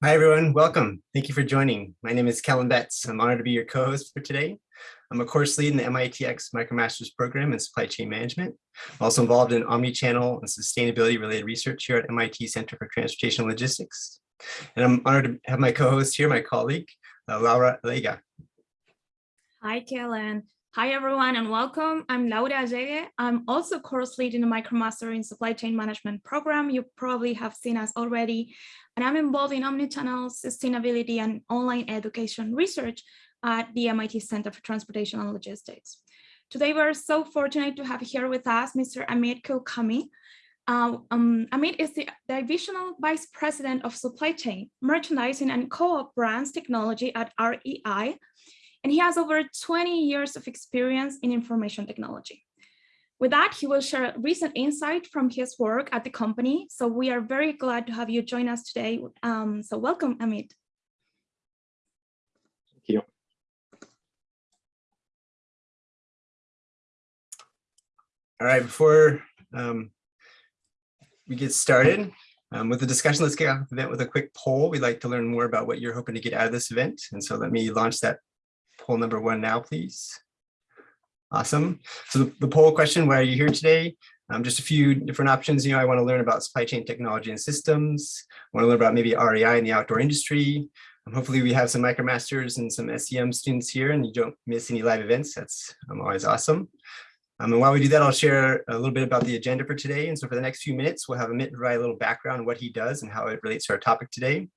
Hi, everyone. Welcome. Thank you for joining. My name is Kellen Betts. I'm honored to be your co-host for today. I'm a course lead in the MITx MicroMasters program in supply chain management. I'm also involved in omni-channel and sustainability related research here at MIT Center for Transportation Logistics. And I'm honored to have my co-host here, my colleague, uh, Laura Allegue. Hi, Kellen. Hi, everyone, and welcome. I'm Laura Allegue. I'm also course lead in the MicroMaster in Supply Chain Management program. You probably have seen us already. And I'm involved in omnichannel sustainability and online education research at the MIT Center for Transportation and Logistics. Today, we're so fortunate to have here with us Mr. Amit Kulkarni. Uh, um, Amit is the Divisional Vice President of Supply Chain, Merchandising and Co-op Brands Technology at REI, and he has over 20 years of experience in information technology. With that, he will share recent insight from his work at the company. So we are very glad to have you join us today. Um, so welcome, Amit. Thank you. All right, before um, we get started um, with the discussion, let's kick off the event with a quick poll. We'd like to learn more about what you're hoping to get out of this event. And so let me launch that poll number one now, please. Awesome. So the, the poll question, why are you here today? Um, just a few different options. You know, I want to learn about supply chain technology and systems. I want to learn about maybe REI in the outdoor industry. Um, hopefully we have some MicroMasters and some SCM students here and you don't miss any live events. That's um, always awesome. Um, and while we do that, I'll share a little bit about the agenda for today. And so for the next few minutes, we'll have Amit provide a little background on what he does and how it relates to our topic today.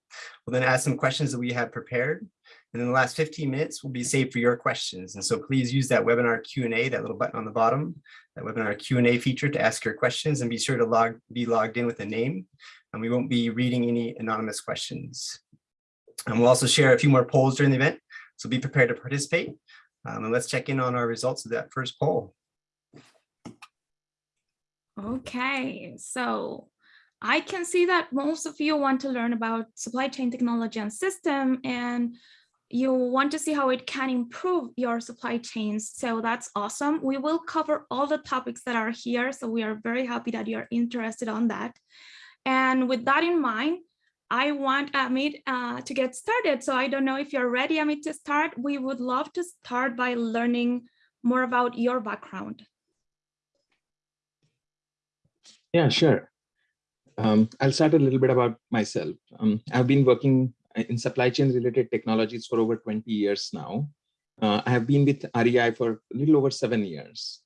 We'll then ask some questions that we have prepared. And in the last 15 minutes will be saved for your questions. And so please use that webinar Q&A, that little button on the bottom, that webinar Q&A feature to ask your questions and be sure to log be logged in with a name. And we won't be reading any anonymous questions. And we'll also share a few more polls during the event. So be prepared to participate. Um, and let's check in on our results of that first poll. Okay, so I can see that most of you want to learn about supply chain technology and system and you want to see how it can improve your supply chains. So that's awesome. We will cover all the topics that are here. So we are very happy that you're interested on that. And with that in mind, I want Amit uh, to get started. So I don't know if you're ready, Amit, to start. We would love to start by learning more about your background. Yeah, sure. Um, I'll start a little bit about myself. Um, I've been working in supply chain related technologies for over 20 years now. Uh, I have been with REI for a little over seven years.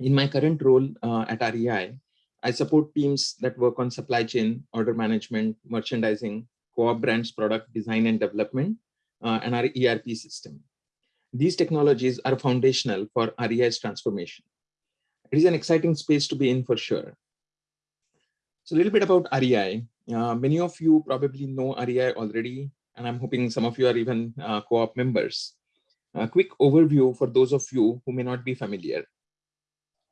In my current role uh, at REI, I support teams that work on supply chain, order management, merchandising, co-op brands product design and development, uh, and our ERP system. These technologies are foundational for REI's transformation. It is an exciting space to be in for sure. So a little bit about REI. Uh, many of you probably know REI already, and I'm hoping some of you are even uh, co-op members. A quick overview for those of you who may not be familiar.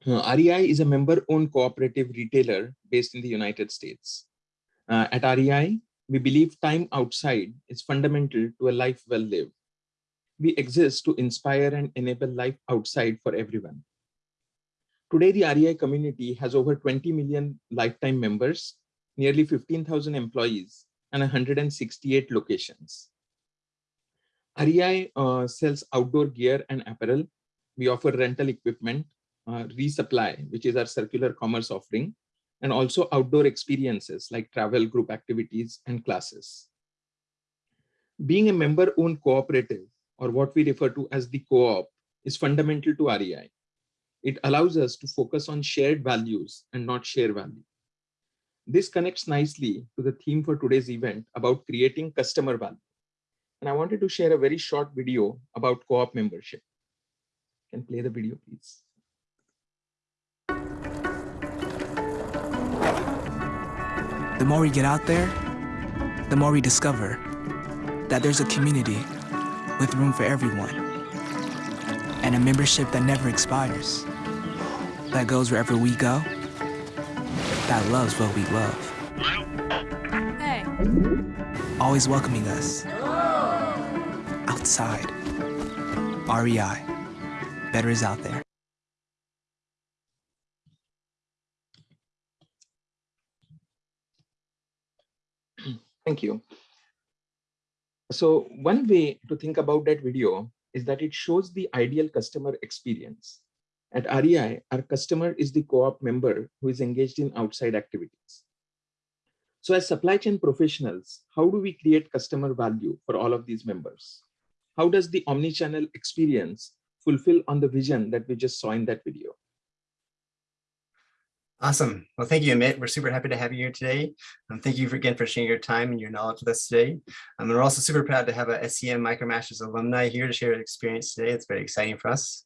Uh, REI is a member-owned cooperative retailer based in the United States. Uh, at REI, we believe time outside is fundamental to a life well lived. We exist to inspire and enable life outside for everyone. Today, the REI community has over 20 million lifetime members nearly 15,000 employees and 168 locations. REI uh, sells outdoor gear and apparel. We offer rental equipment, uh, resupply, which is our circular commerce offering, and also outdoor experiences like travel, group activities, and classes. Being a member-owned cooperative, or what we refer to as the co-op, is fundamental to REI. It allows us to focus on shared values and not share value. This connects nicely to the theme for today's event about creating customer value. And I wanted to share a very short video about co-op membership. Can play the video, please. The more we get out there, the more we discover that there's a community with room for everyone and a membership that never expires, that goes wherever we go that loves what we love. Hey. Always welcoming us. Outside. REI. Better is out there. Thank you. So one way to think about that video is that it shows the ideal customer experience. At REI, our customer is the co-op member who is engaged in outside activities. So as supply chain professionals, how do we create customer value for all of these members? How does the omni-channel experience fulfill on the vision that we just saw in that video? Awesome. Well, thank you, Amit. We're super happy to have you here today. Um, thank you for, again for sharing your time and your knowledge with us today. Um, and we're also super proud to have a SCM MicroMasters alumni here to share their experience today. It's very exciting for us.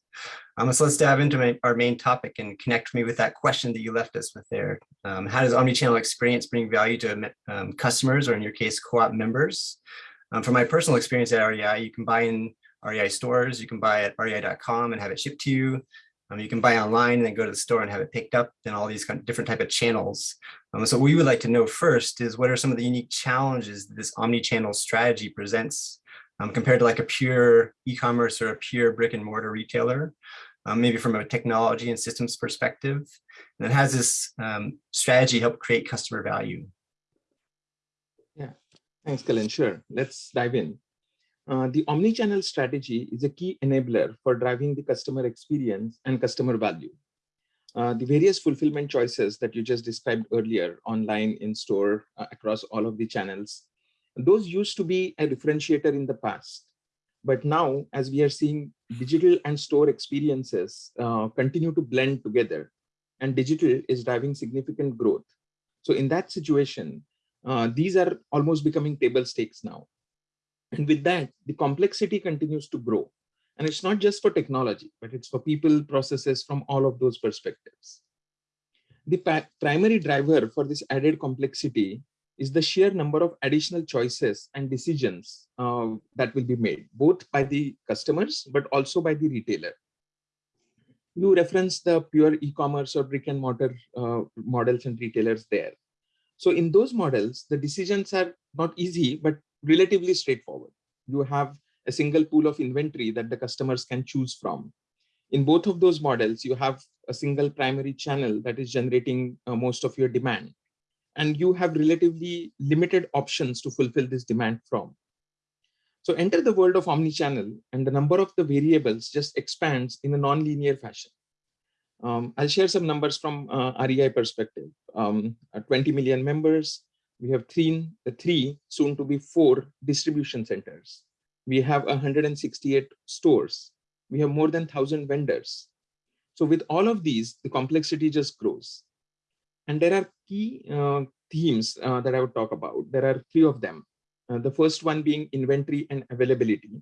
Um, so let's dive into my, our main topic and connect me with that question that you left us with there. Um, how does omnichannel experience bring value to um, customers or in your case, co-op members? Um, from my personal experience at REI, you can buy in REI stores, you can buy at rei.com and have it shipped to you. Um, you can buy online and then go to the store and have it picked up and all these kind of different type of channels. Um, so what we would like to know first is what are some of the unique challenges that this omni-channel strategy presents um, compared to like a pure e-commerce or a pure brick and mortar retailer, um, maybe from a technology and systems perspective. And has this um, strategy help create customer value. Yeah, thanks, Kellen. Sure, let's dive in. Uh, the omni-channel strategy is a key enabler for driving the customer experience and customer value. Uh, the various fulfillment choices that you just described earlier, online, in store, uh, across all of the channels, those used to be a differentiator in the past. But now, as we are seeing digital and store experiences uh, continue to blend together, and digital is driving significant growth. So in that situation, uh, these are almost becoming table stakes now. And with that, the complexity continues to grow. And it's not just for technology, but it's for people, processes from all of those perspectives. The primary driver for this added complexity is the sheer number of additional choices and decisions uh, that will be made, both by the customers, but also by the retailer. You reference the pure e-commerce or brick and mortar uh, models and retailers there. So in those models, the decisions are not easy, but relatively straightforward. You have a single pool of inventory that the customers can choose from. In both of those models, you have a single primary channel that is generating uh, most of your demand. And you have relatively limited options to fulfill this demand from. So enter the world of omnichannel and the number of the variables just expands in a non-linear fashion. Um, I'll share some numbers from uh, REI perspective. Um, 20 million members, we have three, three, soon to be four distribution centers. We have 168 stores. We have more than 1,000 vendors. So with all of these, the complexity just grows. And there are key uh, themes uh, that I would talk about. There are three of them. Uh, the first one being inventory and availability.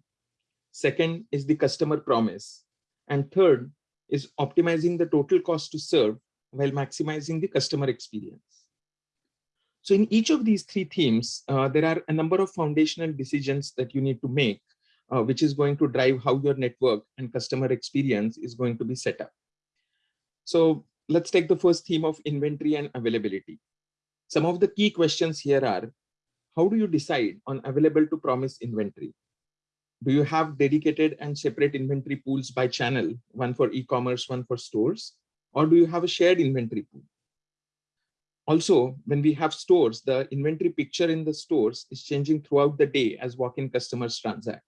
Second is the customer promise. And third is optimizing the total cost to serve while maximizing the customer experience. So in each of these three themes, uh, there are a number of foundational decisions that you need to make, uh, which is going to drive how your network and customer experience is going to be set up. So let's take the first theme of inventory and availability. Some of the key questions here are, how do you decide on available to promise inventory? Do you have dedicated and separate inventory pools by channel, one for e-commerce, one for stores? Or do you have a shared inventory pool? Also, when we have stores, the inventory picture in the stores is changing throughout the day as walk-in customers transact.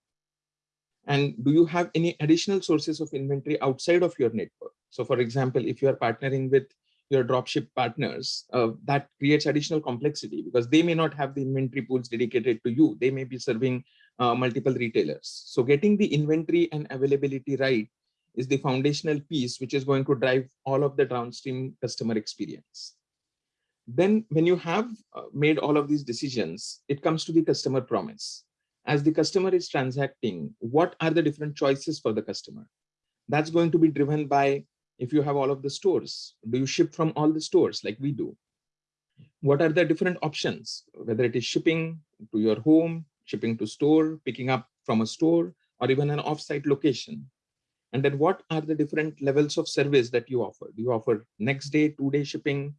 And do you have any additional sources of inventory outside of your network? So for example, if you are partnering with your dropship partners, uh, that creates additional complexity because they may not have the inventory pools dedicated to you. They may be serving uh, multiple retailers. So getting the inventory and availability right is the foundational piece, which is going to drive all of the downstream customer experience. Then when you have uh, made all of these decisions, it comes to the customer promise. As the customer is transacting, what are the different choices for the customer? That's going to be driven by if you have all of the stores. Do you ship from all the stores like we do? What are the different options, whether it is shipping to your home, shipping to store, picking up from a store, or even an offsite location? And then what are the different levels of service that you offer? Do you offer next day, two day shipping,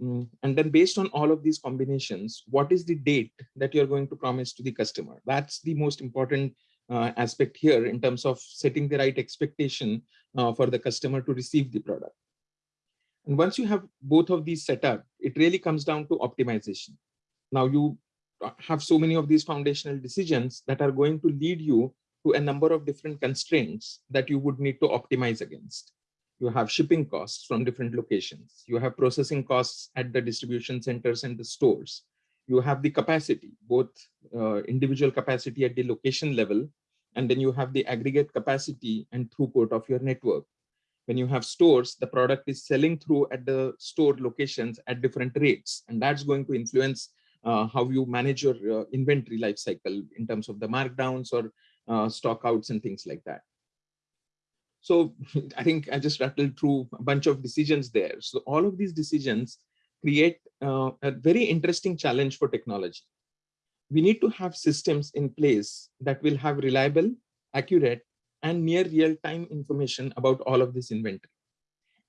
and then based on all of these combinations, what is the date that you're going to promise to the customer? That's the most important uh, aspect here in terms of setting the right expectation uh, for the customer to receive the product. And once you have both of these set up, it really comes down to optimization. Now you have so many of these foundational decisions that are going to lead you to a number of different constraints that you would need to optimize against. You have shipping costs from different locations. You have processing costs at the distribution centers and the stores. You have the capacity, both uh, individual capacity at the location level, and then you have the aggregate capacity and throughput of your network. When you have stores, the product is selling through at the store locations at different rates, and that's going to influence uh, how you manage your uh, inventory life cycle in terms of the markdowns or uh, stock outs and things like that. So I think I just rattled through a bunch of decisions there. So all of these decisions create uh, a very interesting challenge for technology. We need to have systems in place that will have reliable, accurate, and near real-time information about all of this inventory.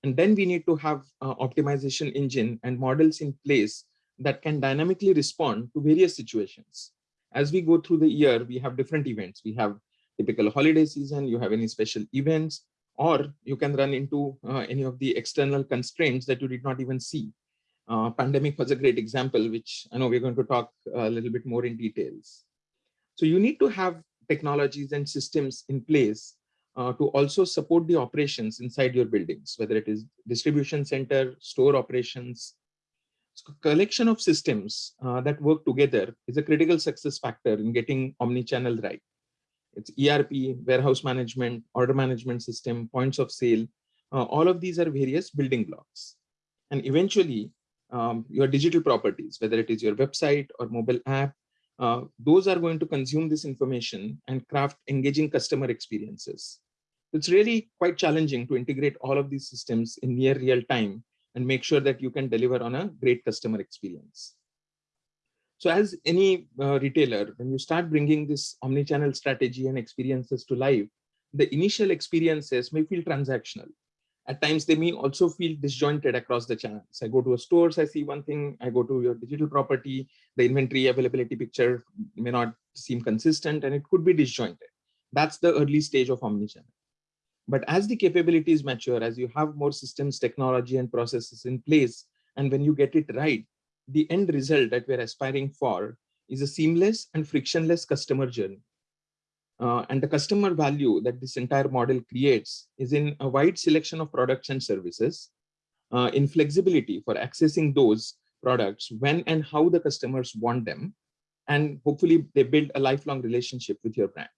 And then we need to have uh, optimization engine and models in place that can dynamically respond to various situations. As we go through the year, we have different events. We have typical holiday season, you have any special events, or you can run into uh, any of the external constraints that you did not even see. Uh, pandemic was a great example, which I know we're going to talk a little bit more in details. So you need to have technologies and systems in place uh, to also support the operations inside your buildings, whether it is distribution center, store operations, so collection of systems uh, that work together is a critical success factor in getting omni-channel right. It's ERP, warehouse management, order management system, points of sale. Uh, all of these are various building blocks. And eventually, um, your digital properties, whether it is your website or mobile app, uh, those are going to consume this information and craft engaging customer experiences. It's really quite challenging to integrate all of these systems in near real time and make sure that you can deliver on a great customer experience. So as any uh, retailer, when you start bringing this omni-channel strategy and experiences to life, the initial experiences may feel transactional. At times, they may also feel disjointed across the channels. I go to a stores, I see one thing, I go to your digital property, the inventory availability picture may not seem consistent and it could be disjointed. That's the early stage of omni-channel. But as the capabilities mature, as you have more systems, technology, and processes in place, and when you get it right, the end result that we're aspiring for is a seamless and frictionless customer journey. Uh, and the customer value that this entire model creates is in a wide selection of products and services, uh, in flexibility for accessing those products when and how the customers want them, and hopefully they build a lifelong relationship with your brand.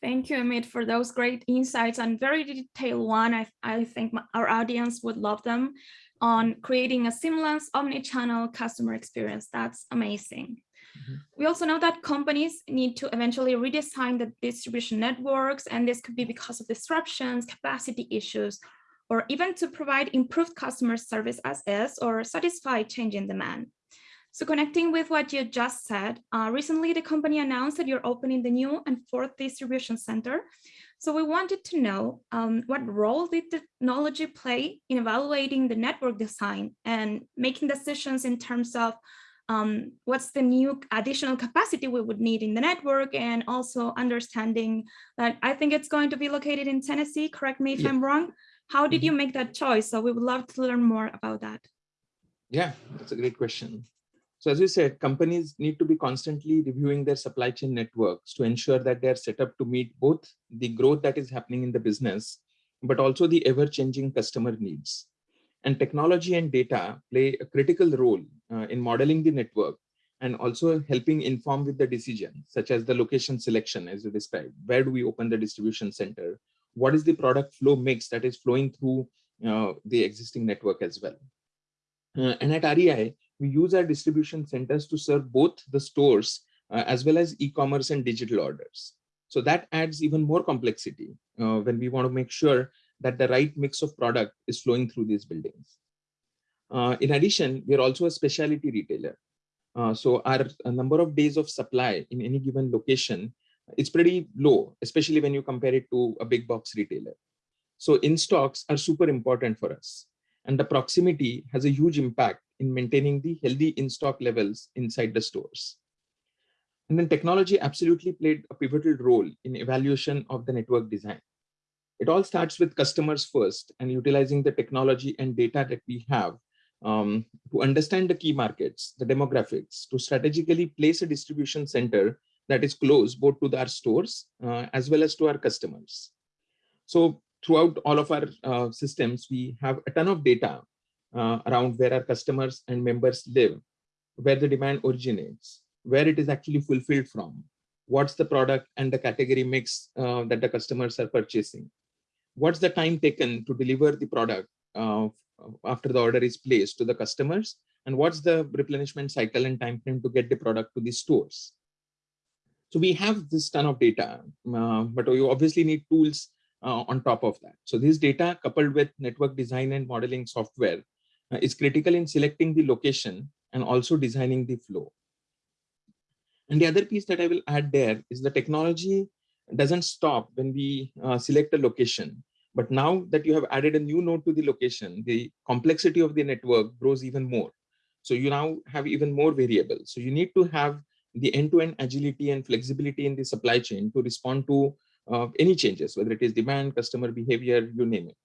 Thank you, Amit, for those great insights and very detailed one. I, I think our audience would love them on creating a seamless omni-channel customer experience. That's amazing. Mm -hmm. We also know that companies need to eventually redesign the distribution networks, and this could be because of disruptions, capacity issues, or even to provide improved customer service as is or satisfy changing demand. So connecting with what you just said, uh, recently the company announced that you're opening the new and fourth distribution center. So we wanted to know um, what role did technology play in evaluating the network design and making decisions in terms of um, what's the new additional capacity we would need in the network and also understanding that I think it's going to be located in Tennessee, correct me if yeah. I'm wrong. How did mm-hmm. you make that choice? So we would love to learn more about that. Yeah, that's a great question. So as you said, companies need to be constantly reviewing their supply chain networks to ensure that they're set up to meet both the growth that is happening in the business, but also the ever-changing customer needs. And technology and data play a critical role uh, in modeling the network and also helping inform with the decision, such as the location selection, as you described. Where do we open the distribution center? What is the product flow mix that is flowing through uh, the existing network as well? Uh, and at REI, we use our distribution centers to serve both the stores uh, as well as e-commerce and digital orders. So that adds even more complexity uh, when we want to make sure that the right mix of product is flowing through these buildings. Uh, in addition, we are also a specialty retailer. Uh, so our number of days of supply in any given location is pretty low, especially when you compare it to a big box retailer. So in stocks are super important for us. And the proximity has a huge impact in maintaining the healthy in-stock levels inside the stores. And then technology absolutely played a pivotal role in evaluation of the network design. It all starts with customers first and utilizing the technology and data that we have um, to understand the key markets, the demographics, to strategically place a distribution center that is close both to our stores uh, as well as to our customers. So throughout all of our uh, systems, we have a ton of data uh, around where our customers and members live, where the demand originates, where it is actually fulfilled from, what's the product and the category mix uh, that the customers are purchasing, what's the time taken to deliver the product uh, after the order is placed to the customers, and what's the replenishment cycle and time frame to get the product to the stores. So we have this ton of data, uh, but you obviously need tools uh, on top of that. So this data coupled with network design and modeling software is critical in selecting the location and also designing the flow. And the other piece that I will add there is the technology doesn't stop when we uh, select a location. But now that you have added a new node to the location, the complexity of the network grows even more. So you now have even more variables. So you need to have the end-to-end -end agility and flexibility in the supply chain to respond to uh, any changes, whether it is demand, customer behavior, you name it.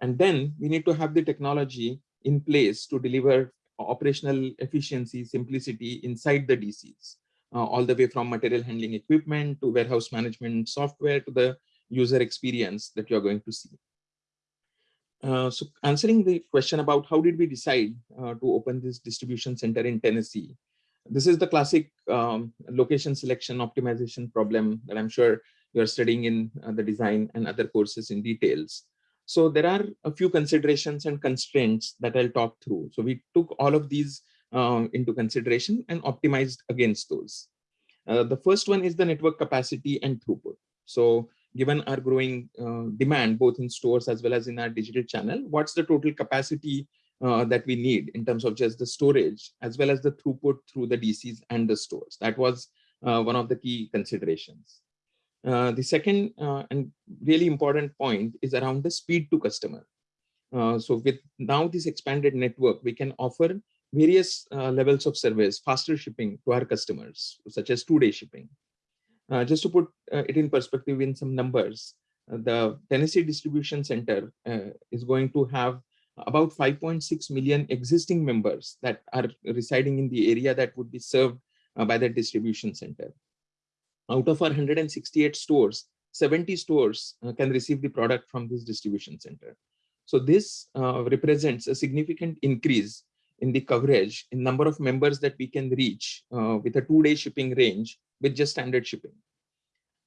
And then we need to have the technology in place to deliver operational efficiency, simplicity inside the DCs, uh, all the way from material handling equipment to warehouse management software to the user experience that you're going to see. Uh, so answering the question about how did we decide uh, to open this distribution center in Tennessee, this is the classic um, location selection optimization problem that I'm sure you're studying in uh, the design and other courses in details. So there are a few considerations and constraints that I'll talk through. So we took all of these um, into consideration and optimized against those. Uh, the first one is the network capacity and throughput. So given our growing uh, demand, both in stores as well as in our digital channel, what's the total capacity uh, that we need in terms of just the storage as well as the throughput through the DCs and the stores. That was uh, one of the key considerations. Uh, the second uh, and really important point is around the speed to customer. Uh, so with now this expanded network, we can offer various uh, levels of service, faster shipping to our customers, such as two-day shipping. just to put it in perspective in some numbers, the Tennessee Distribution Center is going to have about 5.6 million existing members that are residing in the area that would be served uh, by the distribution center. Out of our 168 stores, 70 stores uh, can receive the product from this distribution center. So this uh, represents a significant increase in the coverage in number of members that we can reach uh, with a two-day shipping range with just standard shipping.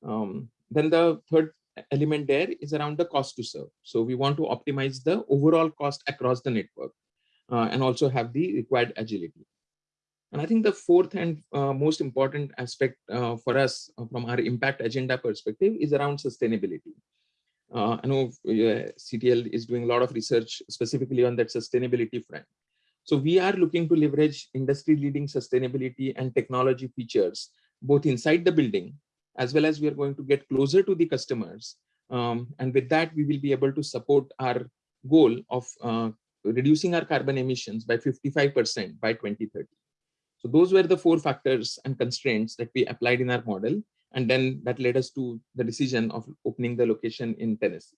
Um, then the third element there is around the cost to serve. So we want to optimize the overall cost across the network uh, and also have the required agility. And I think the fourth and uh, most important aspect uh, for us uh, from our impact agenda perspective is around sustainability. Uh, I know CTL is doing a lot of research specifically on that sustainability front. So we are looking to leverage industry leading sustainability and technology features both inside the building as well as we are going to get closer to the customers. Um, and with that, we will be able to support our goal of uh, reducing our carbon emissions by 55% by 2030. So those were the four factors and constraints that we applied in our model. And then that led us to the decision of opening the location in Tennessee.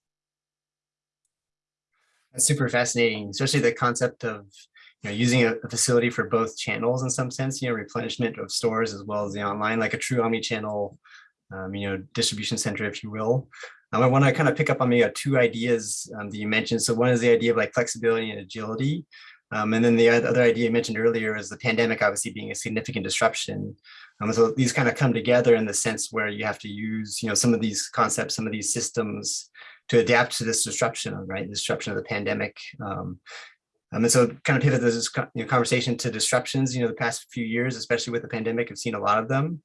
That's super fascinating, especially the concept of you know, using a, facility for both channels in some sense, you know, replenishment of stores as well as the online, like a true omni-channel um, you know, distribution center, if you will. Um, I want to kind of pick up on maybe two ideas um, that you mentioned. So one is the idea of like flexibility and agility. Um, and then the other idea you mentioned earlier is the pandemic obviously being a significant disruption. Um, so these kind of come together in the sense where you have to use, you know, some of these concepts, some of these systems to adapt to this disruption, right? The Disruption of the pandemic. Um, um, and so kind of pivot this you know, conversation to disruptions, you know, the past few years, especially with the pandemic, I've seen a lot of them.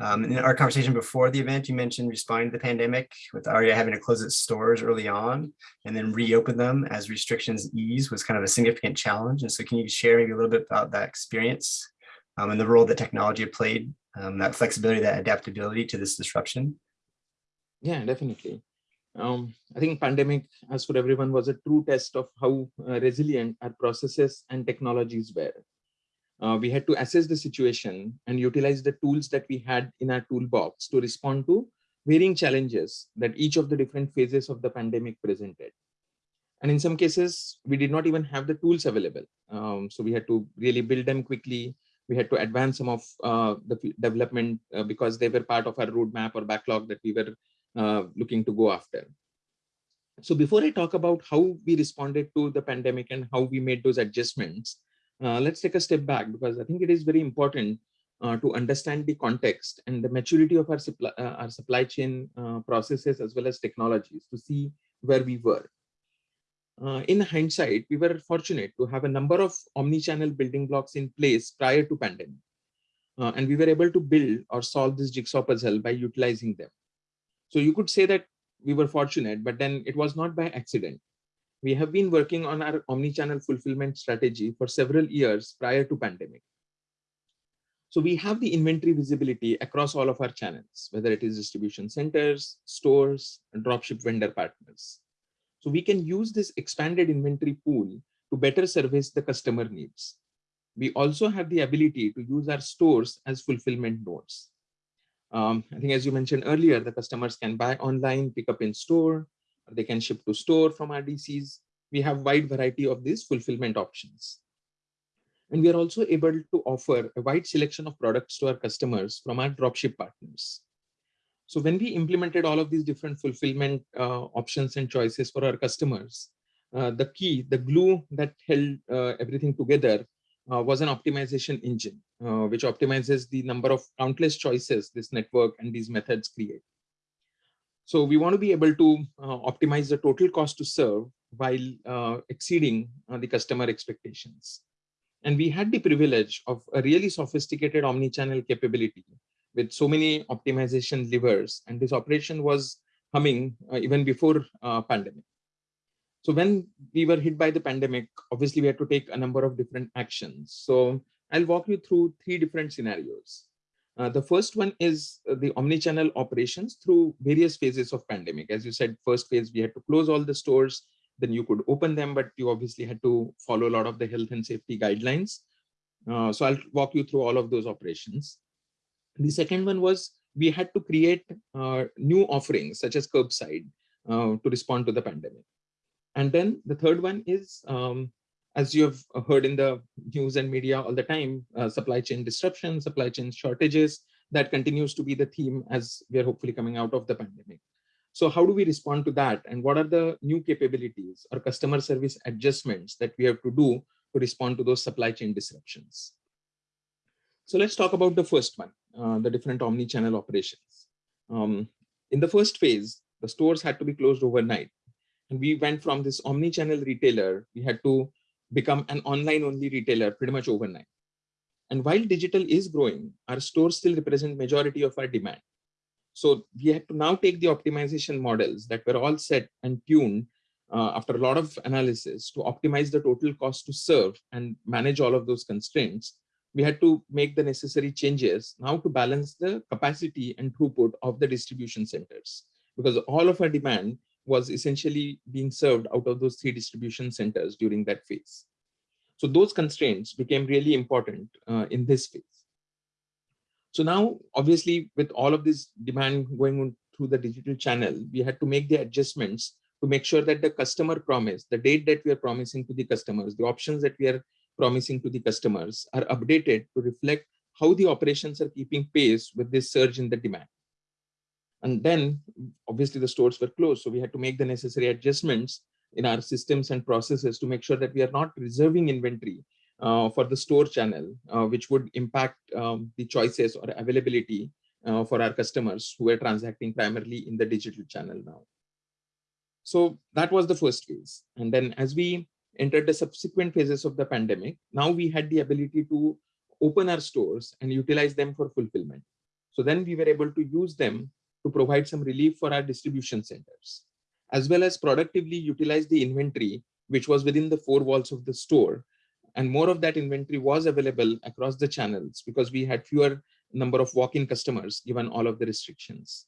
Um, in our conversation before the event, you mentioned responding to the pandemic with REI having to close its stores early on and then reopen them as restrictions ease was kind of a significant challenge. And so can you share maybe a little bit about that experience um, and the role that technology played, um, that flexibility, that adaptability to this disruption? Yeah, definitely. Um, I think pandemic, as for everyone, was a true test of how uh, resilient our processes and technologies were uh, we had to assess the situation and utilize the tools that we had in our toolbox to respond to varying challenges that each of the different phases of the pandemic presented. And in some cases, we did not even have the tools available. Um, so we had to really build them quickly. We had to advance some of uh, the development uh, because they were part of our roadmap or backlog that we were uh, looking to go after. So before I talk about how we responded to the pandemic and how we made those adjustments, let's take a step back because I think it is very important uh, to understand the context and the maturity of our supply, uh, our supply chain uh, processes as well as technologies to see where we were. Uh, in hindsight, we were fortunate to have a number of omni-channel building blocks in place prior to pandemic. Uh, and we were able to build or solve this jigsaw puzzle by utilizing them. So you could say that we were fortunate, but then it was not by accident. We have been working on our omni-channel fulfillment strategy for several years prior to pandemic. So we have the inventory visibility across all of our channels, whether it is distribution centers, stores, and dropship vendor partners. So we can use this expanded inventory pool to better service the customer needs. We also have the ability to use our stores as fulfillment nodes. Um, I think as you mentioned earlier, the customers can buy online, pick up in store, or they can ship to store from our DCs. We have wide variety of these fulfillment options. And we are also able to offer a wide selection of products to our customers from our dropship partners. So when we implemented all of these different fulfillment uh, options and choices for our customers, uh, the key, the glue that held uh, everything together uh, was an optimization engine, uh, which optimizes the number of countless choices this network and these methods create. So we want to be able to uh, optimize the total cost to serve while exceeding the customer expectations. And we had the privilege of a really sophisticated omni-channel capability with so many optimization levers. And this operation was humming uh, even before uh, pandemic. So when we were hit by the pandemic, obviously we had to take a number of different actions. So I'll walk you through three different scenarios. Uh, the first one is the omni-channel operations through various phases of pandemic. As you said, first phase, we had to close all the stores then you could open them, but you obviously had to follow a lot of the health and safety guidelines. Uh, so I'll walk you through all of those operations. The second one was we had to create uh, new offerings such as curbside uh, to respond to the pandemic. And then the third one is, um, as you have heard in the news and media all the time, uh, supply chain disruption, supply chain shortages, that continues to be the theme as we are hopefully coming out of the pandemic. So how do we respond to that? And what are the new capabilities or customer service adjustments that we have to do to respond to those supply chain disruptions? So let's talk about the first one, uh, the different omni-channel operations. Um, in the first phase, the stores had to be closed overnight. And we went from this omni-channel retailer, we had to become an online only retailer pretty much overnight. And while digital is growing, our stores still represent majority of our demand. So we had to now take the optimization models that were all set and tuned uh, after a lot of analysis to optimize the total cost to serve and manage all of those constraints. We had to make the necessary changes now to balance the capacity and throughput of the distribution centers because all of our demand was essentially being served out of those three distribution centers during that phase. So those constraints became really important uh, in this phase. So now, obviously, with all of this demand going through the digital channel, we had to make the adjustments to make sure that the customer promise, the date that we are promising to the customers, the options that we are promising to the customers are updated to reflect how the operations are keeping pace with this surge in the demand. And then obviously the stores were closed. So we had to make the necessary adjustments in our systems and processes to make sure that we are not reserving inventory uh, for the store channel, uh, which would impact um, the choices or availability uh, for our customers who are transacting primarily in the digital channel now. So that was the first phase. And then as we entered the subsequent phases of the pandemic, now we had the ability to open our stores and utilize them for fulfillment. So then we were able to use them to provide some relief for our distribution centers, as well as productively utilize the inventory, which was within the four walls of the store and more of that inventory was available across the channels because we had fewer number of walk-in customers given all of the restrictions.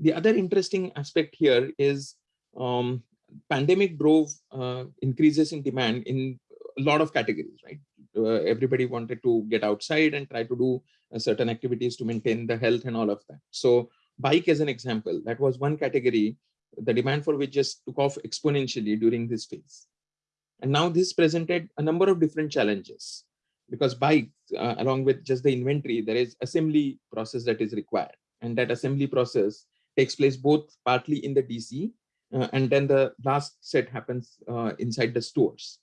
The other interesting aspect here is um, pandemic drove uh, increases in demand in a lot of categories, right? Uh, everybody wanted to get outside and try to do certain activities to maintain the health and all of that. So bike as an example, that was one category the demand for which just took off exponentially during this phase. And now this presented a number of different challenges because bike, uh, along with just the inventory, there is assembly process that is required. And that assembly process takes place both partly in the DC uh, and then the last set happens uh, inside the stores.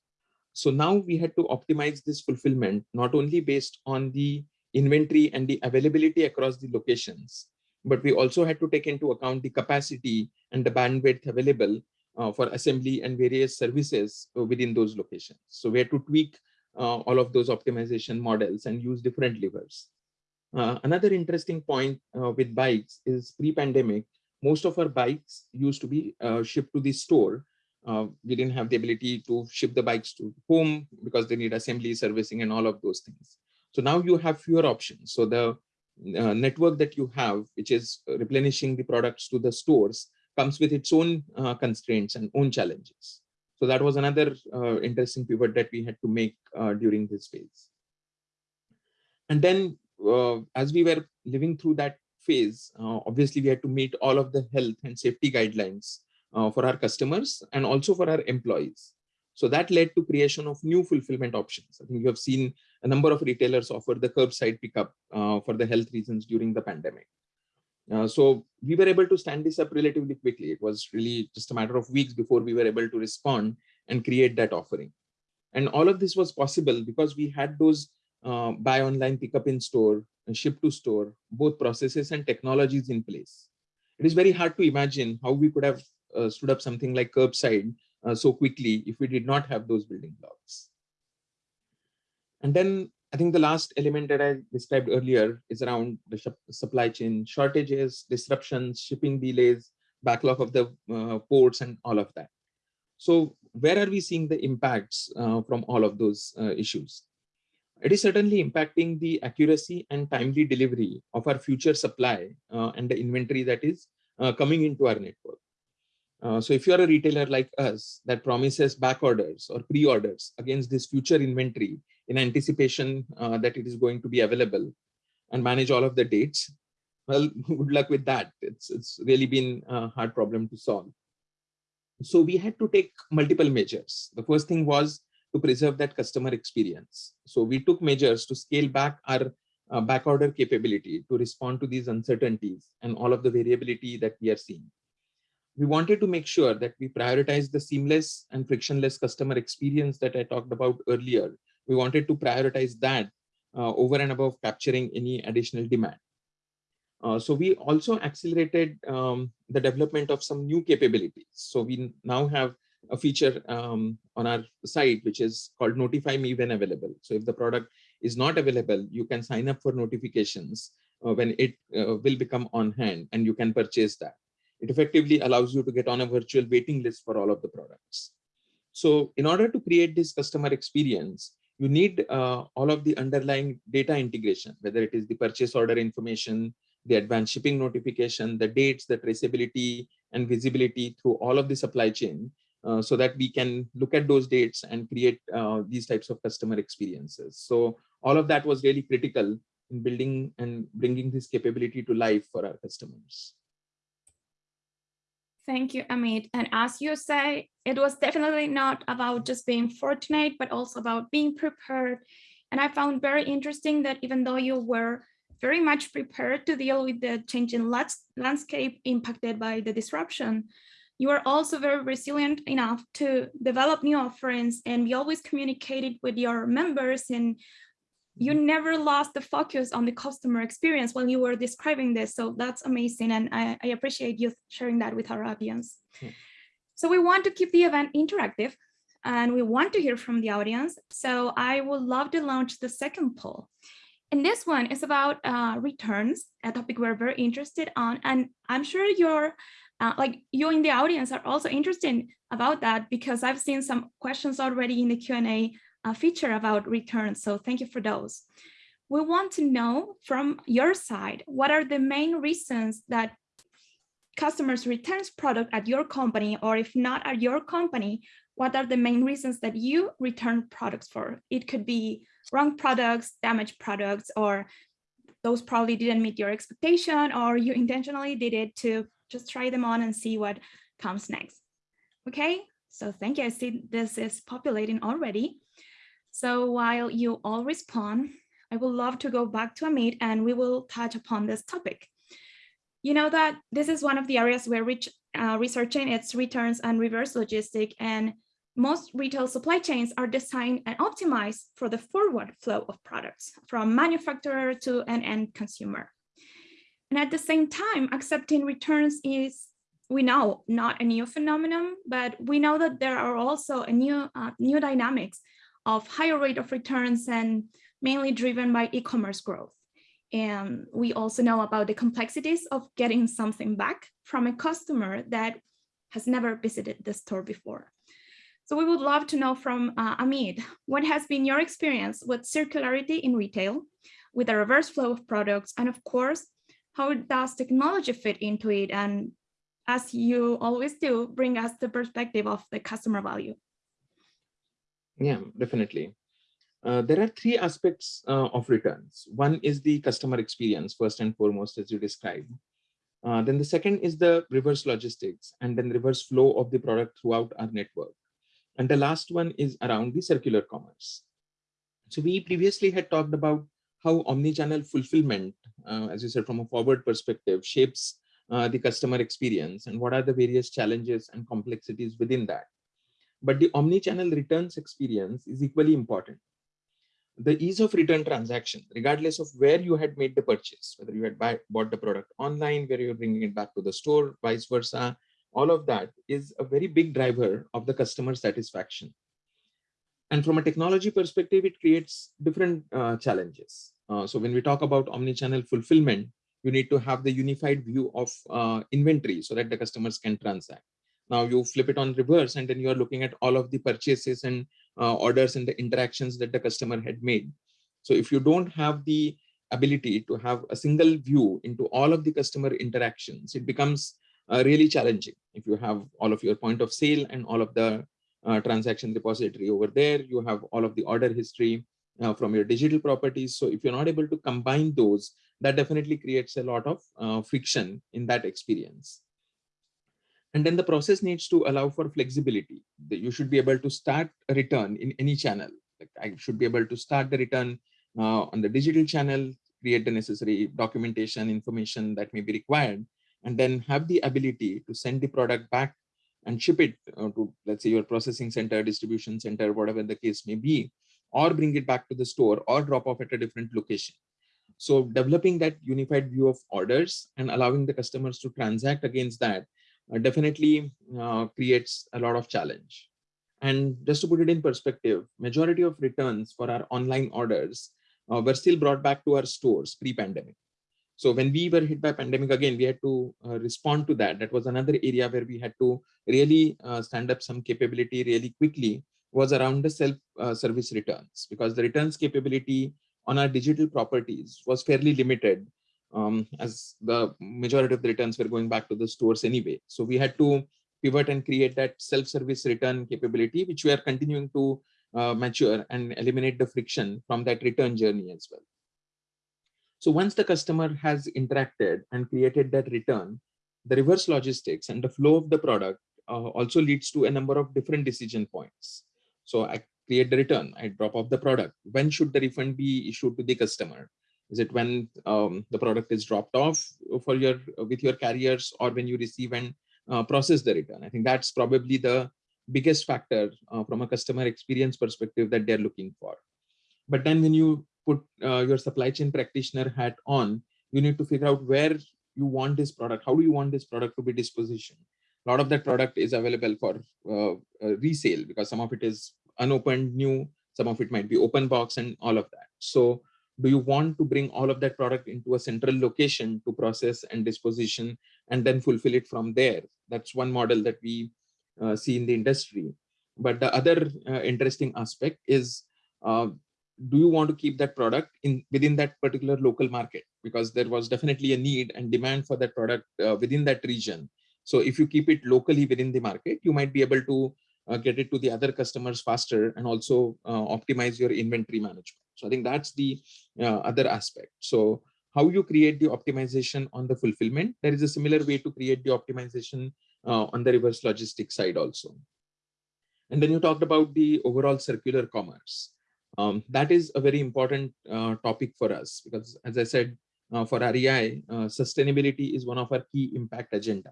So now we had to optimize this fulfillment, not only based on the inventory and the availability across the locations, but we also had to take into account the capacity and the bandwidth available uh, for assembly and various services uh, within those locations. So we had to tweak uh, all of those optimization models and use different levers. Uh, another interesting point uh, with bikes is pre-pandemic, most of our bikes used to be uh, shipped to the store. we didn't have the ability to ship the bikes to home because they need assembly, servicing, and all of those things. So now you have fewer options. So the uh, network that you have, which is replenishing the products to the stores, comes with its own uh, constraints and own challenges. So that was another uh, interesting pivot that we had to make uh, during this phase. And then uh, as we were living through that phase, uh, obviously we had to meet all of the health and safety guidelines for our customers and also for our employees. So that led to creation of new fulfillment options. I think you have seen a number of retailers offer the curbside pickup uh, for the health reasons during the pandemic. Uh, so we were able to stand this up relatively quickly. It was really just a matter of weeks before we were able to respond and create that offering. And all of this was possible because we had those uh, buy online, pick up in store, and ship to store, both processes and technologies in place. It is very hard to imagine how we could have uh, stood up something like curbside uh, so quickly if we did not have those building blocks. And then I think the last element that I described earlier is around the supply chain shortages, disruptions, shipping delays, backlog of the uh, ports and all of that. So where are we seeing the impacts uh, from all of those uh, issues? It is certainly impacting the accuracy and timely delivery of our future supply uh, and the inventory that is uh, coming into our network. Uh, so if you're a retailer like us that promises back orders or pre-orders against this future inventory in anticipation uh, that it is going to be available and manage all of the dates, well, good luck with that. It's, it's really been a hard problem to solve. So we had to take multiple measures. The first thing was to preserve that customer experience. So we took measures to scale back our uh, backorder capability to respond to these uncertainties and all of the variability that we are seeing we wanted to make sure that we prioritize the seamless and frictionless customer experience that I talked about earlier. We wanted to prioritize that uh, over and above capturing any additional demand. Uh, so we also accelerated um, the development of some new capabilities. So we now have a feature um, on our site, which is called notify me when available. So if the product is not available, you can sign up for notifications uh, when it uh, will become on hand and you can purchase that it effectively allows you to get on a virtual waiting list for all of the products. So in order to create this customer experience, you need uh, all of the underlying data integration, whether it is the purchase order information, the advanced shipping notification, the dates, the traceability and visibility through all of the supply chain, uh, so that we can look at those dates and create uh, these types of customer experiences. So all of that was really critical in building and bringing this capability to life for our customers. Thank you, Amit. And as you say, it was definitely not about just being fortunate, but also about being prepared. And I found very interesting that even though you were very much prepared to deal with the changing landscape impacted by the disruption, you are also very resilient enough to develop new offerings and be always communicated with your members and you never lost the focus on the customer experience while you were describing this. So that's amazing. And I, I appreciate you sharing that with our audience. Hmm. So we want to keep the event interactive and we want to hear from the audience. So I would love to launch the second poll. And this one is about uh, returns, a topic we're very interested on. And I'm sure you're uh, like you in the audience are also interested about that because I've seen some questions already in the Q&A a feature about returns. So thank you for those. We want to know from your side, what are the main reasons that customers returns product at your company, or if not at your company, what are the main reasons that you return products for? It could be wrong products, damaged products, or those probably didn't meet your expectation, or you intentionally did it to just try them on and see what comes next. Okay, so thank you. I see this is populating already. So while you all respond, I would love to go back to Amit and we will touch upon this topic. You know that this is one of the areas where rich, uh, researching its returns and reverse logistic and most retail supply chains are designed and optimized for the forward flow of products from manufacturer to an end consumer. And at the same time, accepting returns is, we know, not a new phenomenon, but we know that there are also a new, uh, new dynamics of higher rate of returns and mainly driven by e-commerce growth. And we also know about the complexities of getting something back from a customer that has never visited the store before. So we would love to know from uh, Amit, what has been your experience with circularity in retail, with the reverse flow of products, and of course, how does technology fit into it? And as you always do, bring us the perspective of the customer value. Yeah, definitely. Uh, there are three aspects uh, of returns. One is the customer experience, first and foremost, as you described. Uh, then the second is the reverse logistics and then reverse flow of the product throughout our network. And the last one is around the circular commerce. So we previously had talked about how omni-channel fulfillment, uh, as you said, from a forward perspective, shapes uh, the customer experience and what are the various challenges and complexities within that. But the omni-channel returns experience is equally important the ease of return transaction, regardless of where you had made the purchase, whether you had buy, bought the product online, where you're bringing it back to the store, vice versa, all of that is a very big driver of the customer satisfaction. And from a technology perspective, it creates different uh, challenges. Uh, so when we talk about omni-channel fulfillment, you need to have the unified view of uh, inventory so that the customers can transact. Now you flip it on reverse and then you are looking at all of the purchases and uh, orders and the interactions that the customer had made. So if you don't have the ability to have a single view into all of the customer interactions, it becomes uh, really challenging. If you have all of your point of sale and all of the uh, transaction repository over there, you have all of the order history uh, from your digital properties. So if you're not able to combine those, that definitely creates a lot of uh, friction in that experience. And then the process needs to allow for flexibility. You should be able to start a return in any channel. Like I should be able to start the return uh, on the digital channel, create the necessary documentation information that may be required, and then have the ability to send the product back and ship it uh, to, let's say, your processing center, distribution center, whatever the case may be, or bring it back to the store or drop off at a different location. So developing that unified view of orders and allowing the customers to transact against that definitely uh, creates a lot of challenge. And just to put it in perspective, majority of returns for our online orders uh, were still brought back to our stores pre-pandemic. So when we were hit by pandemic again, we had to uh, respond to that. That was another area where we had to really uh, stand up some capability really quickly was around the self-service uh, returns because the returns capability on our digital properties was fairly limited um, as the majority of the returns were going back to the stores anyway. So we had to pivot and create that self-service return capability, which we are continuing to uh, mature and eliminate the friction from that return journey as well. So once the customer has interacted and created that return, the reverse logistics and the flow of the product uh, also leads to a number of different decision points. So I create the return, I drop off the product. When should the refund be issued to the customer? Is it when um, the product is dropped off for your with your carriers or when you receive and uh, process the return? I think that's probably the biggest factor uh, from a customer experience perspective that they're looking for. But then when you put uh, your supply chain practitioner hat on, you need to figure out where you want this product. How do you want this product to be dispositioned? A lot of that product is available for uh, resale because some of it is unopened, new, some of it might be open box and all of that. So do you want to bring all of that product into a central location to process and disposition and then fulfill it from there? That's one model that we uh, see in the industry. But the other uh, interesting aspect is uh, do you want to keep that product in within that particular local market? Because there was definitely a need and demand for that product uh, within that region. So if you keep it locally within the market you might be able to uh, get it to the other customers faster and also uh, optimize your inventory management so I think that's the uh, other aspect. So how you create the optimization on the fulfillment, there is a similar way to create the optimization uh, on the reverse logistics side also. And then you talked about the overall circular commerce. Um, that is a very important uh, topic for us because as I said, uh, for REI, uh, sustainability is one of our key impact agenda.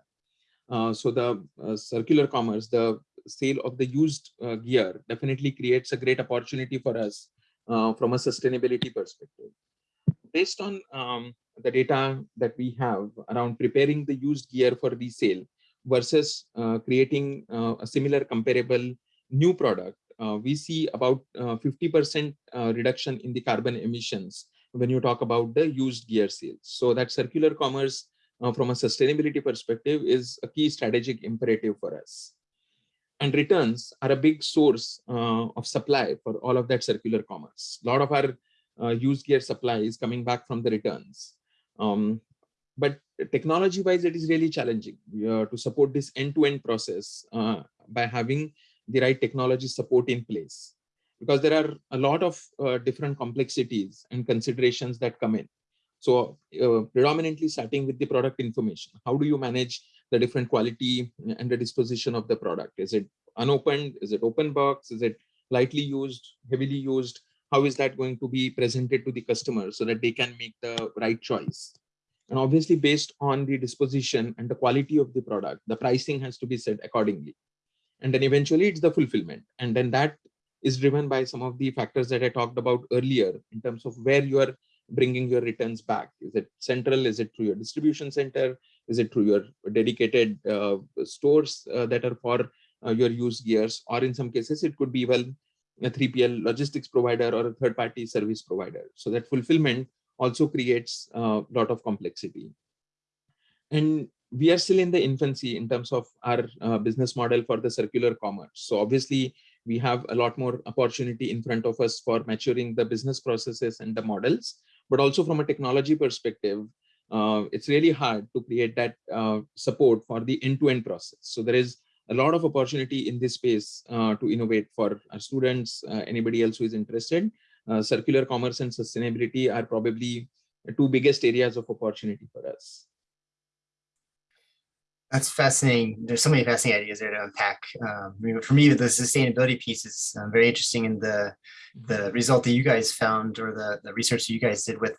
Uh, so the uh, circular commerce, the sale of the used gear definitely creates a great opportunity for us from a sustainability perspective. Based on um, the data that we have around preparing the used gear for resale versus creating a similar comparable new product, uh, we see about 50% uh, uh, reduction in the carbon emissions when you talk about the used gear sales. So that circular commerce uh, from a sustainability perspective is a key strategic imperative for us. And returns are a big source uh, of supply for all of that circular commerce. A lot of our uh, used gear supply is coming back from the returns. Um, but technology wise, it is really challenging to support this end-to-end -end process by having the right technology support in place because there are a lot of uh, different complexities and considerations that come in. So uh, predominantly starting with the product information, how do you manage the different quality and the disposition of the product? Is it unopened? Is it open box? Is it lightly used, heavily used? How is that going to be presented to the customer so that they can make the right choice? And obviously based on the disposition and the quality of the product, the pricing has to be set accordingly and then eventually it's the fulfillment and then that is driven by some of the factors that i talked about earlier in terms of where you are bringing your returns back? Is it central? Is it through your distribution center? Is it through your dedicated uh, stores uh, that are for uh, your used gears? Or in some cases it could be well a 3pl logistics provider or a third party service provider. So that fulfillment also creates a lot of complexity. And we are still in the infancy in terms of our uh, business model for the circular commerce. So obviously we have a lot more opportunity in front of us for maturing the business processes and the models, but also from a technology perspective, uh, it's really hard to create that uh, support for the end-to-end -end process. So there is a lot of opportunity in this space uh, to innovate for our students, uh, anybody else who is interested. Uh, circular commerce and sustainability are probably two biggest areas of opportunity for us. That's fascinating. There's so many fascinating ideas there to unpack. Um, for me, the sustainability piece is um, very interesting in the the result that you guys found or the, the research that you guys did with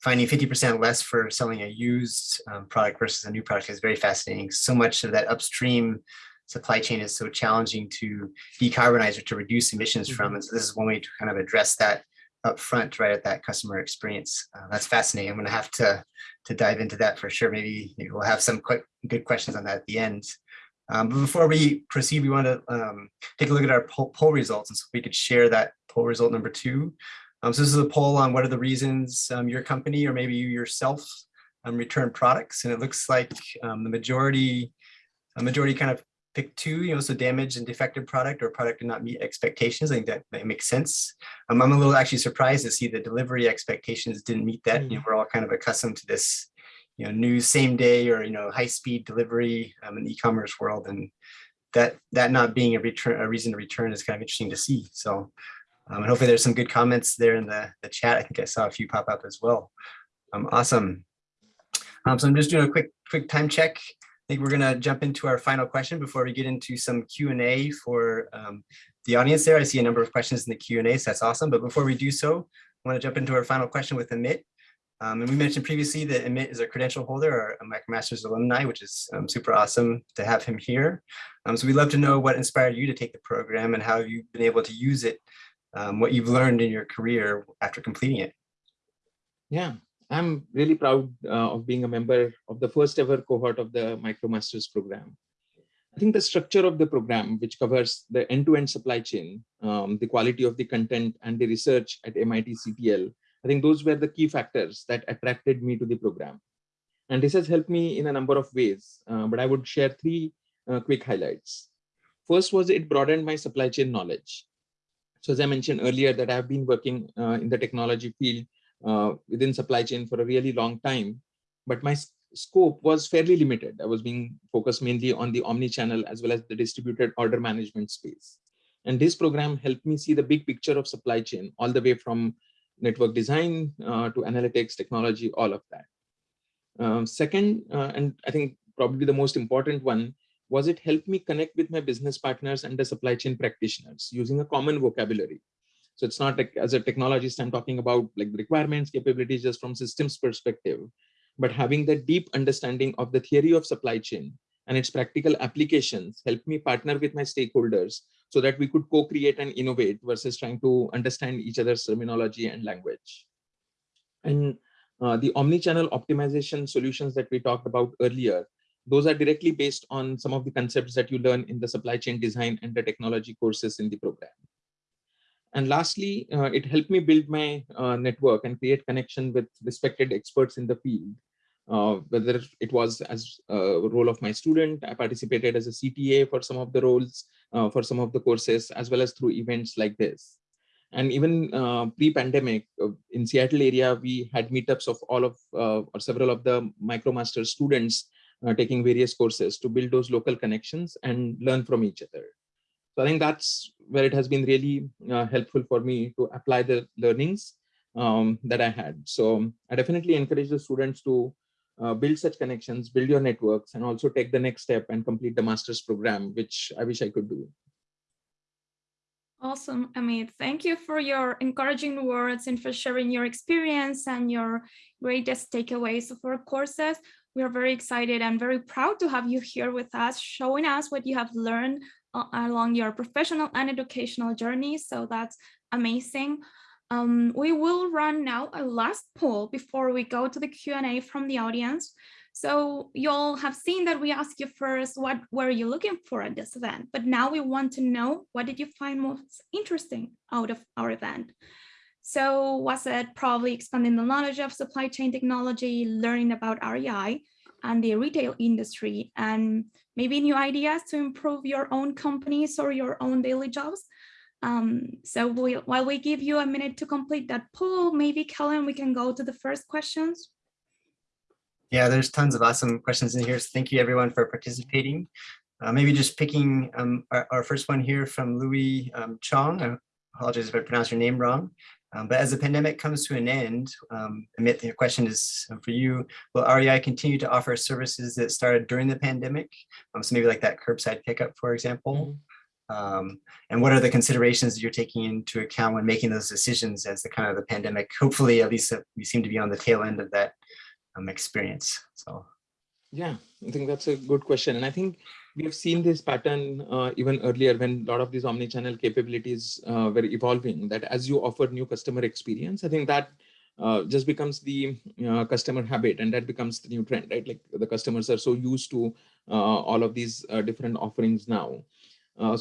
finding 50% less for selling a used um, product versus a new product is very fascinating. So much of that upstream supply chain is so challenging to decarbonize or to reduce emissions from. Mm-hmm. And so this is one way to kind of address that up front, right at that customer experience. Uh, that's fascinating. I'm going to have to to dive into that for sure. Maybe, we'll have some quick good questions on that at the end. Um, but before we proceed, we want to um, take a look at our poll, poll, results, and so we could share that poll result number two. Um, so this is a poll on what are the reasons um, your company or maybe you yourself um, return products, and it looks like um, the majority, a majority kind of pick two, you know, so damaged and defective product or product did not meet expectations. I think that, that makes sense. Um, I'm a little actually surprised to see the delivery expectations didn't meet that. Mm. You know, we're all kind of accustomed to this, you know, new same day or, you know, high speed delivery um, in the e-commerce world. And that that not being a return, a reason to return is kind of interesting to see. So um, and hopefully there's some good comments there in the, the chat. I think I saw a few pop up as well. Um, awesome. Um, so I'm just doing a quick quick time check think we're going to jump into our final question before we get into some Q&A for um, the audience there. I see a number of questions in the Q&A, so that's awesome. But before we do so, I want to jump into our final question with Amit. Um, and we mentioned previously that Amit is a credential holder or a MicroMasters alumni, which is um, super awesome to have him here. Um, so we'd love to know what inspired you to take the program and how you've been able to use it, um, what you've learned in your career after completing it. Yeah, I'm really proud uh, of being a member of the first ever cohort of the MicroMasters program. I think the structure of the program, which covers the end-to-end -end supply chain, um, the quality of the content and the research at MIT CTL, I think those were the key factors that attracted me to the program. And this has helped me in a number of ways, uh, but I would share three uh, quick highlights. First was it broadened my supply chain knowledge. So as I mentioned earlier that I've been working uh, in the technology field uh, within supply chain for a really long time, but my scope was fairly limited. I was being focused mainly on the omni-channel as well as the distributed order management space. And this program helped me see the big picture of supply chain all the way from network design uh, to analytics, technology, all of that. Um, second, uh, and I think probably the most important one, was it helped me connect with my business partners and the supply chain practitioners using a common vocabulary. So it's not like as a technologist, I'm talking about like the requirements, capabilities just from systems perspective, but having that deep understanding of the theory of supply chain and its practical applications helped me partner with my stakeholders so that we could co-create and innovate versus trying to understand each other's terminology and language. And uh, the omni-channel optimization solutions that we talked about earlier, those are directly based on some of the concepts that you learn in the supply chain design and the technology courses in the program. And lastly, uh, it helped me build my uh, network and create connection with respected experts in the field. Uh, whether it was as a role of my student, I participated as a CTA for some of the roles, uh, for some of the courses, as well as through events like this. And even uh, pre-pandemic uh, in Seattle area, we had meetups of all of or several of the MicroMaster students taking various courses to build those local connections and learn from each other. So I think that's where it has been really uh, helpful for me to apply the learnings um, that I had. So I definitely encourage the students to uh, build such connections, build your networks, and also take the next step and complete the master's program, which I wish I could do. Awesome, Amit. Thank you for your encouraging words and for sharing your experience and your greatest takeaways of our courses. We are very excited and very proud to have you here with us, showing us what you have learned along your professional and educational journey. So that's amazing. Um, we will run now a last poll before we go to the Q&A from the audience. So you'll have seen that we asked you first, what were you looking for at this event? But now we want to know, what did you find most interesting out of our event? So was it probably expanding the knowledge of supply chain technology, learning about REI and the retail industry, and maybe new ideas to improve your own companies or your own daily jobs. Um, so we, while we give you a minute to complete that poll, maybe Kellen, we can go to the first questions. Yeah, there's tons of awesome questions in here. So thank you everyone for participating. Uh, maybe just picking um, our, our, first one here from Louis um, Chong. I apologize if I pronounce your name wrong. Um, but as the pandemic comes to an end, um, Amit, the question is for you, will REI continue to offer services that started during the pandemic? Um, so maybe like that curbside pickup, for example. Mm -hmm. Um, and what are the considerations that you're taking into account when making those decisions as the kind of the pandemic, hopefully at least uh, we seem to be on the tail end of that um, experience. So yeah, I think that's a good question. And I think we have seen this pattern uh, even earlier when a lot of these omni-channel capabilities uh, were evolving, that as you offer new customer experience, I think that uh, just becomes the uh, customer habit and that becomes the new trend, right? Like the customers are so used to uh, all of these uh, different offerings now.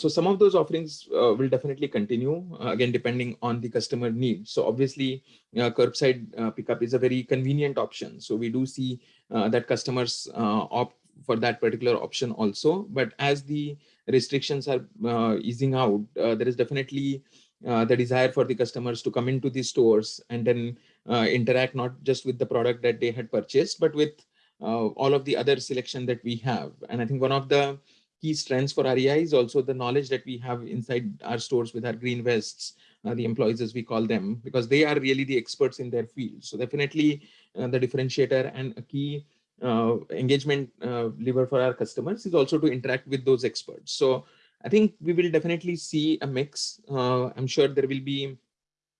so some of those offerings will definitely continue, again, depending on the customer needs. So obviously, curbside pickup is a very convenient option. So we do see that customers opt for that particular option also. But as the restrictions are uh, easing out, uh, there is definitely uh, the desire for the customers to come into these stores and then uh, interact not just with the product that they had purchased, but with uh, all of the other selection that we have. And I think one of the key strengths for REI is also the knowledge that we have inside our stores with our green vests, uh, the employees as we call them, because they are really the experts in their field. So definitely the differentiator and a key uh, engagement uh, lever for our customers is also to interact with those experts. So I think we will definitely see a mix. Uh, I'm sure there will be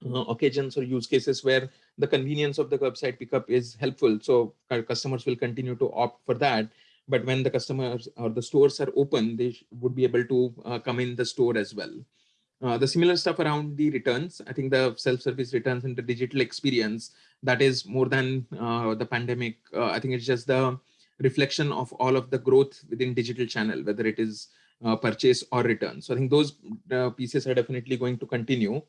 uh, occasions or use cases where the convenience of the curbside pickup is helpful. So our customers will continue to opt for that. But when the customers or the stores are open, they would be able to uh, come in the store as well. Uh, the similar stuff around the returns, I think the self-service returns and the digital experience, that is more than uh, the pandemic. Uh, I think it's just the reflection of all of the growth within digital channel, whether it is uh, purchase or return. So I think those uh, pieces are definitely going to continue.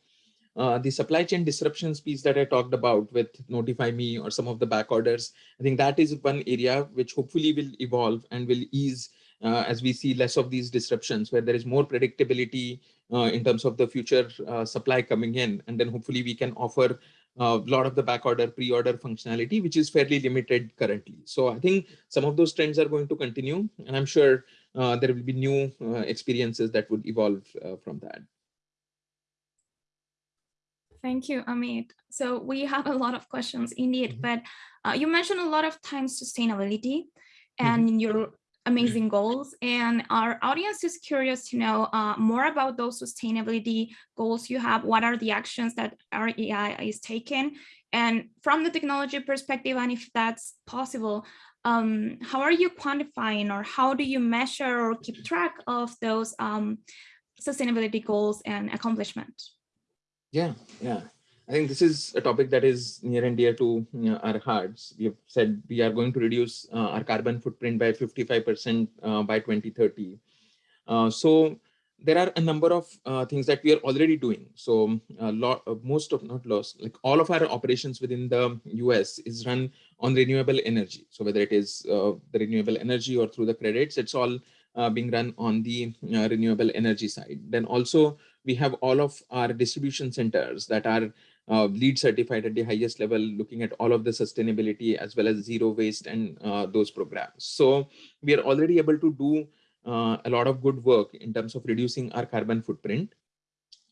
the supply chain disruptions piece that I talked about with Notify Me or some of the back orders, I think that is one area which hopefully will evolve and will ease uh, as we see less of these disruptions where there is more predictability uh, in terms of the future uh, supply coming in. And then hopefully we can offer a lot of the back order pre-order functionality, which is fairly limited currently. So I think some of those trends are going to continue. And I'm sure uh, there will be new uh, experiences that would evolve uh, from that. Thank you, Amit. So we have a lot of questions indeed, mm -hmm. but you mentioned a lot of times sustainability and mm -hmm. your amazing goals. And our audience is curious to know uh, more about those sustainability goals you have. What are the actions that REI is taking? And from the technology perspective, and if that's possible, um, how are you quantifying or how do you measure or keep track of those um, sustainability goals and accomplishment? Yeah, yeah. I think this is a topic that is near and dear to you know, our hearts. We have said we are going to reduce uh, our carbon footprint by 55% uh, by 2030. Uh, so there are a number of uh, things that we are already doing. So a lot, uh, most of not lost, like all of our operations within the US is run on renewable energy. So whether it is uh, the renewable energy or through the credits, it's all being run on the renewable energy side. Then also we have all of our distribution centers that are uh, LEED certified at the highest level, looking at all of the sustainability as well as zero waste and uh, those programs. So we are already able to do uh, a lot of good work in terms of reducing our carbon footprint.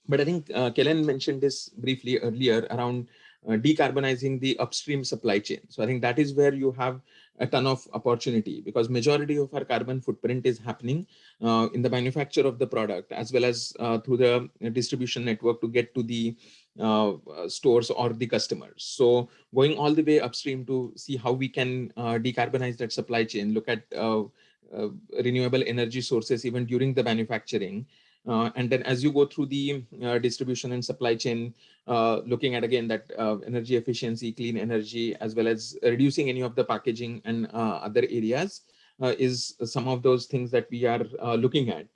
But I think uh, Kellen mentioned this briefly earlier around decarbonizing the upstream supply chain. So I think that is where you have a ton of opportunity because majority of our carbon footprint is happening uh, in the manufacture of the product as well as uh, through the distribution network to get to the uh, stores or the customers. So going all the way upstream to see how we can uh, decarbonize that supply chain, look at uh, uh, renewable energy sources even during the manufacturing. Uh, and then as you go through the uh, distribution and supply chain, uh, looking at again that energy efficiency, clean energy, as well as reducing any of the packaging and other areas is some of those things that we are looking at.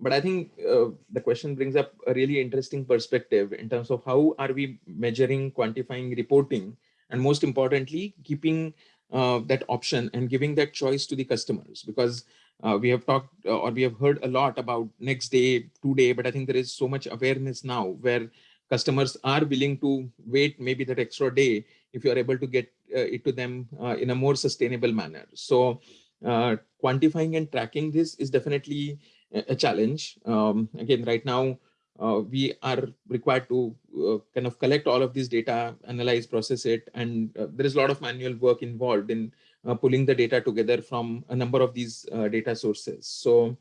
But I think the question brings up a really interesting perspective in terms of how are we measuring, quantifying, reporting, and most importantly, keeping uh, that option and giving that choice to the customers because uh, we have talked uh, or we have heard a lot about next day, today, but I think there is so much awareness now where customers are willing to wait maybe that extra day if you are able to get uh, it to them uh, in a more sustainable manner. So uh, quantifying and tracking this is definitely a, challenge. Um, again, right now, uh, we are required to uh, kind of collect all of this data, analyze, process it, and uh, there is a lot of manual work involved in pulling the data together from a number of these uh, data sources. So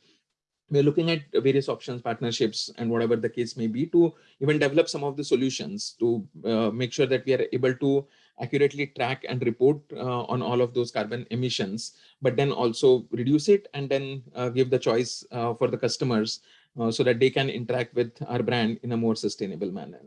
we're looking at various options, partnerships, and whatever the case may be to even develop some of the solutions to uh, make sure that we are able to accurately track and report on all of those carbon emissions, but then also reduce it and then give the choice for the customers uh, so that they can interact with our brand in a more sustainable manner.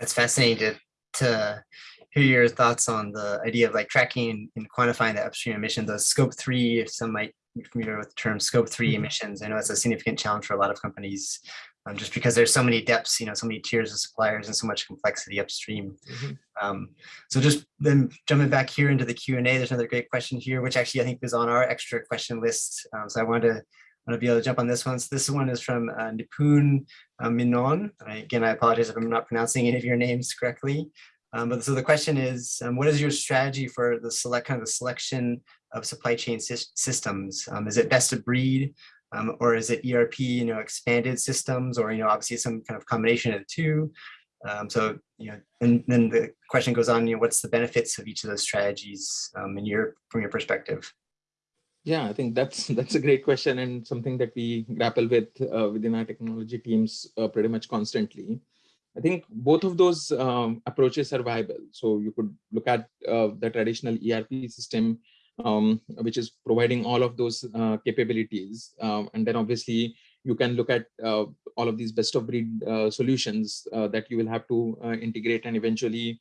That's fascinating to, to hear your thoughts on the idea of like tracking and quantifying the upstream emissions, those scope three, if some might be familiar with the term scope 3 mm -hmm. emissions. I know it's a significant challenge for a lot of companies um, just because there's so many depths, you know, so many tiers of suppliers and so much complexity upstream. Mm -hmm. um, so just then jumping back here into the Q&A, there's another great question here, which actually I think is on our extra question list. Um, so I wanted to, want to be able to jump on this one. So this one is from uh, Nipun uh, Menon. I, again, I apologize if I'm not pronouncing any of your names correctly. Um, but so the question is, um, what is your strategy for the select kind of the selection of supply chain sy systems? Um, is it best of breed? Um, or is it ERP, you know, expanded systems, or you know, obviously some kind of combination of the two. Um, so you know, and then the question goes on, you know, what's the benefits of each of those strategies um, in your from your perspective? Yeah, I think that's that's a great question and something that we grapple with uh, within our technology teams uh, pretty much constantly. I think both of those um, approaches are viable. So you could look at uh, the traditional ERP system um, which is providing all of those uh, capabilities. Um, and then obviously you can look at uh, all of these best of breed uh, solutions uh, that you will have to uh, integrate and eventually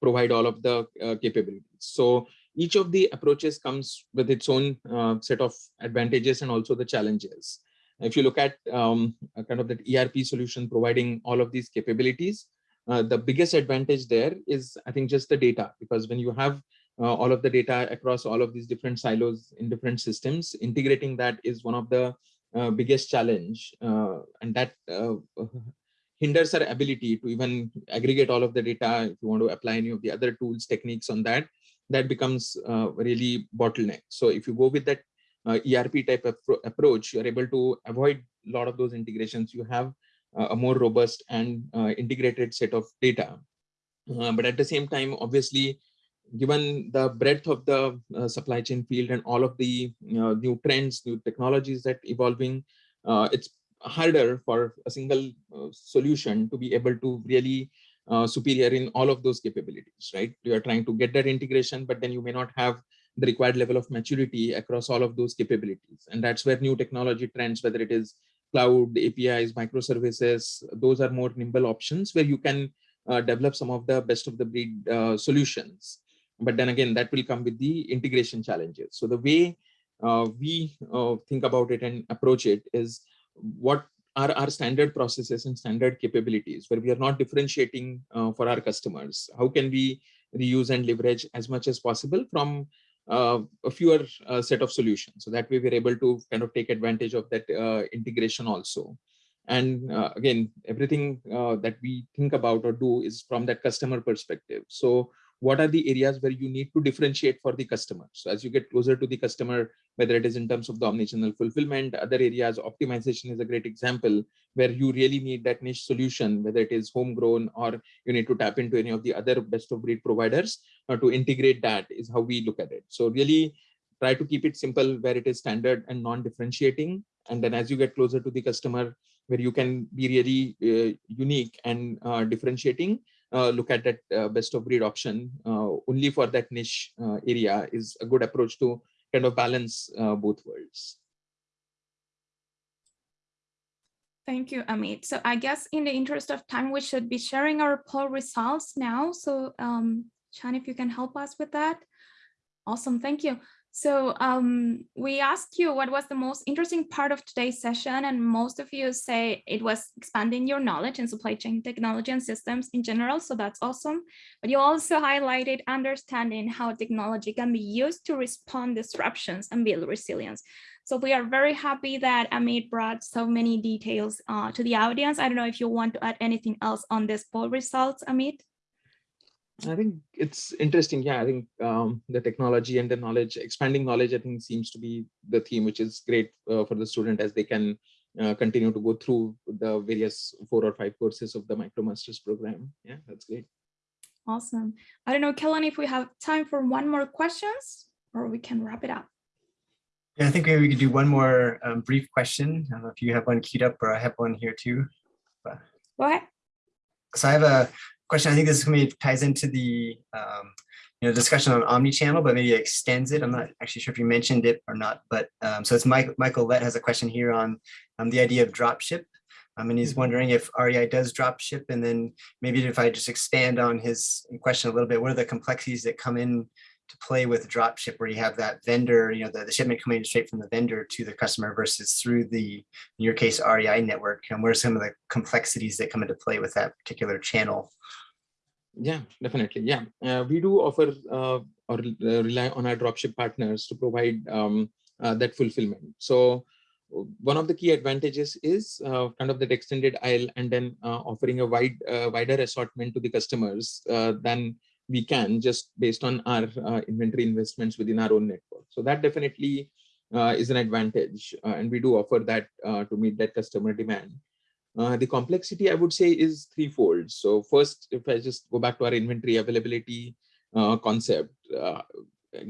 provide all of the capabilities. So each of the approaches comes with its own set of advantages and also the challenges. If you look at um, kind of that ERP solution providing all of these capabilities, the biggest advantage there is, I think, just the data, because when you have uh, all of the data across all of these different silos in different systems. Integrating that is one of the uh, biggest challenge uh, and that uh, hinders our ability to even aggregate all of the data. If you want to apply any of the other tools, techniques on that, that becomes uh, really bottleneck. So if you go with that uh, ERP type approach, you're able to avoid a lot of those integrations. You have a more robust and integrated set of data. but at the same time, obviously, given the breadth of the uh, supply chain field and all of the new trends, new technologies that evolving, uh, it's harder for a single uh, solution to be able to really uh, superior in all of those capabilities, right? You are trying to get that integration, but then you may not have the required level of maturity across all of those capabilities. And that's where new technology trends, whether it is cloud, APIs, microservices, those are more nimble options where you can uh, develop some of the best of the breed uh, solutions. But then again, that will come with the integration challenges. So the way uh, we uh, think about it and approach it is what are our standard processes and standard capabilities where we are not differentiating uh, for our customers. How can we reuse and leverage as much as possible from uh, a fewer uh, set of solutions. So that way we're able to kind of take advantage of that uh, integration also. And uh, again, everything uh, that we think about or do is from that customer perspective. So what are the areas where you need to differentiate for the customer? So as you get closer to the customer, whether it is in terms of the omnichannel fulfillment, other areas, optimization is a great example where you really need that niche solution, whether it is homegrown or you need to tap into any of the other best of breed providers uh, to integrate that is how we look at it. So really try to keep it simple where it is standard and non-differentiating. And then as you get closer to the customer, where you can be really uh, unique and uh, differentiating, look at that uh, best of breed option uh, only for that niche uh, area is a good approach to kind of balance uh, both worlds. Thank you, Amit. So I guess in the interest of time, we should be sharing our poll results now. So um, Chan, if you can help us with that. Awesome, thank you. So um, we asked you what was the most interesting part of today's session, and most of you say it was expanding your knowledge in supply chain technology and systems in general, so that's awesome. But you also highlighted understanding how technology can be used to respond disruptions and build resilience. So we are very happy that Amit brought so many details uh, to the audience. I don't know if you want to add anything else on this poll results, Amit. I think it's interesting. Yeah, I think um, the technology and the knowledge, expanding knowledge, I think seems to be the theme, which is great uh, for the student as they can uh, continue to go through the various four or five courses of the MicroMasters program. Yeah, that's great. Awesome. I don't know, Kellen, if we have time for one more questions or we can wrap it up. Yeah, I think maybe we could do one more um, brief question. I don't know if you have one queued up or I have one here too. But... Go ahead. So I have a question. I think this maybe ties into the um, you know discussion on omni-channel, but maybe extends it. I'm not actually sure if you mentioned it or not, but um, so it's Mike, Michael Lett has a question here on um, the idea of dropship. Um, and he's Mm-hmm. wondering if REI does dropship, and then maybe if I just expand on his question a little bit, what are the complexities that come in to play with dropship where you have that vendor, you know, the, the shipment coming straight from the vendor to the customer versus through the, in your case, REI network, and what are some of the complexities that come into play with that particular channel? Yeah, definitely. Yeah, uh, we do offer uh, or uh, rely on our dropship partners to provide um, uh, that fulfillment. So one of the key advantages is uh, kind of that extended aisle and then uh, offering a wide wider assortment to the customers than we can just based on our inventory investments within our own network. So that definitely is an advantage and we do offer that to meet that customer demand. Uh, the complexity I would say is threefold. So first, if I just go back to our inventory availability uh, concept, uh,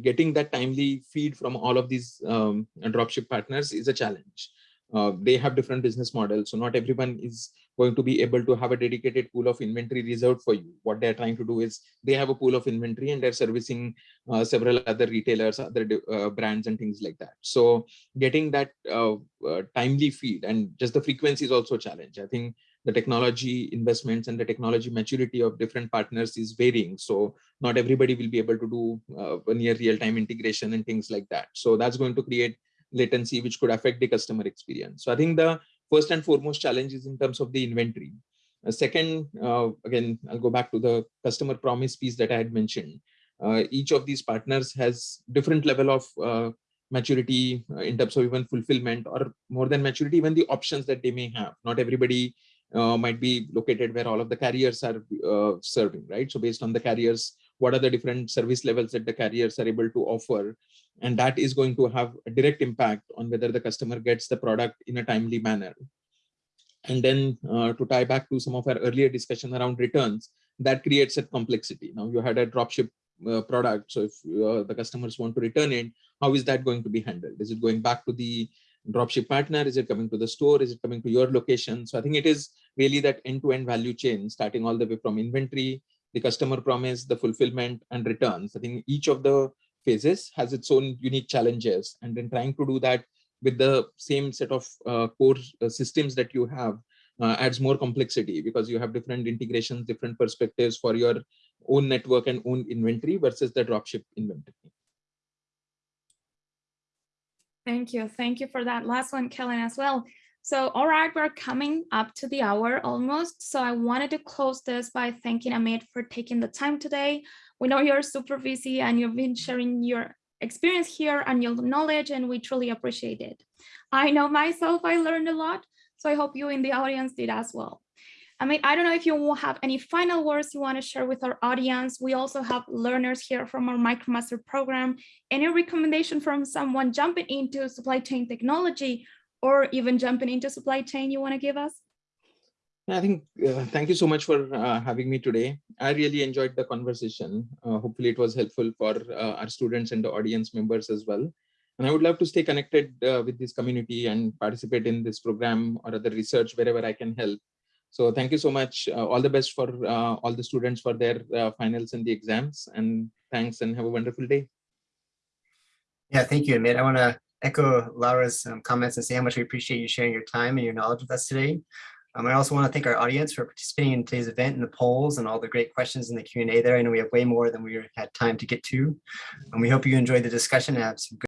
getting that timely feed from all of these um, dropship partners is a challenge. Uh, they have different business models, so not everyone is going to be able to have a dedicated pool of inventory reserved for you. What they're trying to do is they have a pool of inventory and they're servicing uh, several other retailers, other uh, brands and things like that. So getting that uh, uh, timely feed and just the frequency is also a challenge. I think the technology investments and the technology maturity of different partners is varying. So not everybody will be able to do uh, near real-time integration and things like that. So that's going to create latency, which could affect the customer experience. So I think the first and foremost challenge is in terms of the inventory. Uh, second, uh, again, I'll go back to the customer promise piece that I had mentioned. Uh, each of these partners has different level of uh, maturity uh, in terms of even fulfillment or more than maturity, even the options that they may have. Not everybody might be located where all of the carriers are serving, right? So based on the carriers, what are the different service levels that the carriers are able to offer? And that is going to have a direct impact on whether the customer gets the product in a timely manner. And then uh, to tie back to some of our earlier discussion around returns, that creates a complexity. Now you had a dropship uh, product. So if uh, the customers want to return it, how is that going to be handled? Is it going back to the dropship partner? Is it coming to the store? Is it coming to your location? So I think it is really that end-to-end value chain, starting all the way from inventory, the customer promise, the fulfillment and returns. I think each of the phases has its own unique challenges. And then trying to do that with the same set of uh, core uh, systems that you have uh, adds more complexity because you have different integrations, different perspectives for your own network and own inventory versus the dropship inventory. Thank you. Thank you for that last one, Kellen, as well. So, all right, we're coming up to the hour almost. So I wanted to close this by thanking Amit for taking the time today. We know you're super busy and you've been sharing your experience here and your knowledge, and we truly appreciate it. I know myself, I learned a lot. So I hope you in the audience did as well. Amit, I don't know if you have any final words you want to share with our audience. We also have learners here from our MicroMaster program. Any recommendation from someone jumping into supply chain technology or even jumping into supply chain you want to give us? I think, uh, thank you so much for uh, having me today. I really enjoyed the conversation. Uh, hopefully it was helpful for uh, our students and the audience members as well. And I would love to stay connected uh, with this community and participate in this program or other research wherever I can help. So thank you so much. Uh, all the best for uh, all the students for their uh, finals and the exams. And thanks and have a wonderful day. Yeah, thank you, Amit. I want to echo Laura's um, comments and say how much we appreciate you sharing your time and your knowledge with us today. Um, I also want to thank our audience for participating in today's event and the polls and all the great questions in the Q&A there. I know we have way more than we had time to get to. And we hope you enjoyed the discussion and have some good